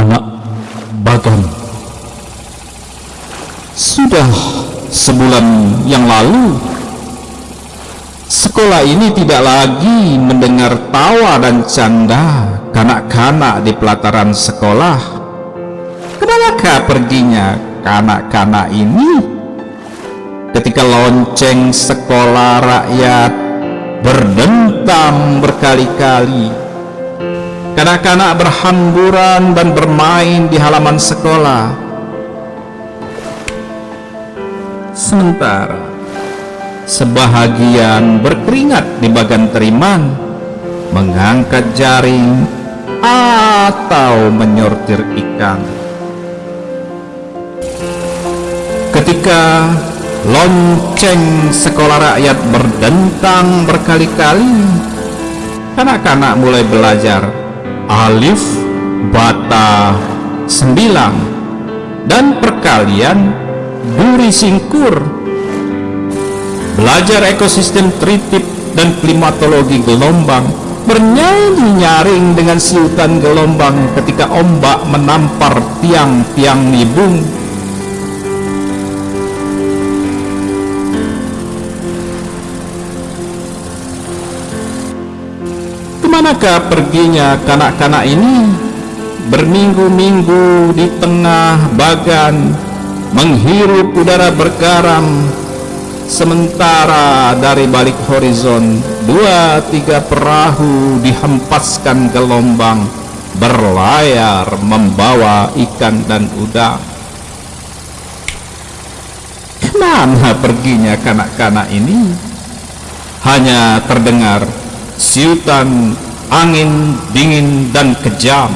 anak Baton sudah sebulan yang lalu sekolah ini tidak lagi mendengar tawa dan canda kanak-kanak di pelataran sekolah. Ke manakah perginya kanak-kanak ini? Ketika lonceng sekolah rakyat berdentang berkali-kali kanak-kanak berhamburan dan bermain di halaman sekolah Sementara sebahagian berkeringat di bagan teriman, mengangkat jaring atau menyortir ikan. Ketika lonceng sekolah rakyat berdentang berkali-kali, anak-anak mulai belajar alif, bata, sembilan, dan perkalian duri singkur. Belajar ekosistem tritip dan klimatologi gelombang bernyanyi nyaring dengan siutan gelombang ketika ombak menampar tiang-tiang nibung ke manakah perginya kanak-kanak ini? Berminggu-minggu di tengah bagan menghirup udara bergaram. Sementara dari balik horizon dua tiga perahu dihempaskan gelombang berlayar membawa ikan dan udang. Ke mana perginya kanak-kanak ini? Hanya terdengar siutan angin dingin dan kejam